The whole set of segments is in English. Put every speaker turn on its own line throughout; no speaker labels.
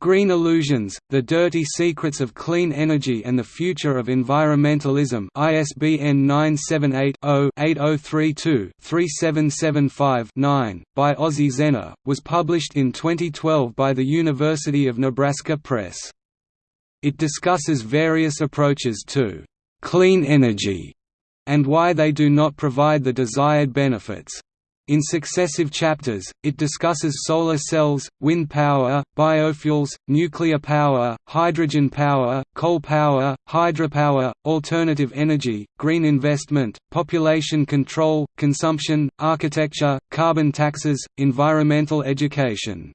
Green Illusions, The Dirty Secrets of Clean Energy and the Future of Environmentalism ISBN 978-0-8032-3775-9, by Ozzie Zehner, was published in 2012 by the University of Nebraska Press. It discusses various approaches to «clean energy» and why they do not provide the desired benefits. In successive chapters, it discusses solar cells, wind power, biofuels, nuclear power, hydrogen power, coal power, hydropower, alternative energy, green investment, population control, consumption, architecture, carbon taxes, environmental education.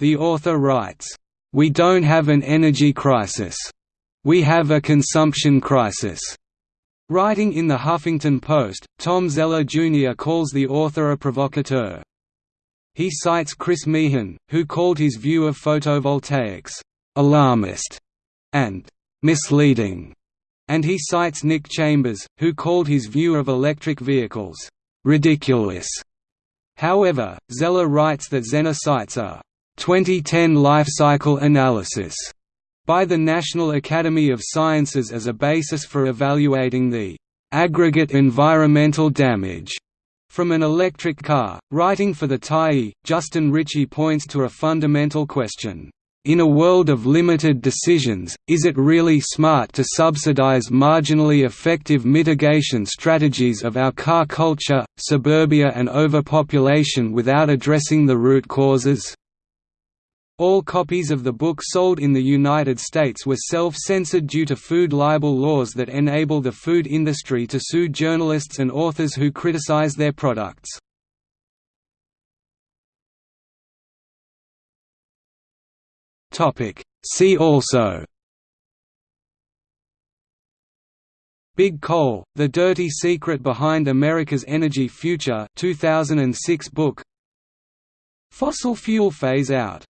The author writes, "...we don't have an energy crisis. We have a consumption crisis." Writing in the Huffington Post, Tom Zeller Jr. calls the author a provocateur. He cites Chris Meehan, who called his view of photovoltaics, "...alarmist", and "...misleading", and he cites Nick Chambers, who called his view of electric vehicles, "...ridiculous". However, Zeller writes that Zehner cites a 2010 life cycle analysis by the National Academy of Sciences as a basis for evaluating the aggregate environmental damage from an electric car. Writing for the Tyee, Justin Ritchie points to a fundamental question. In a world of limited decisions, is it really smart to subsidize marginally effective mitigation strategies of our car culture, suburbia and overpopulation without addressing the root causes? All copies of the book sold in the United States were self-censored due to food libel laws that enable the food industry to sue journalists and authors who criticize their products. See also Big Coal, The Dirty Secret Behind America's Energy Future 2006 book. Fossil fuel phase out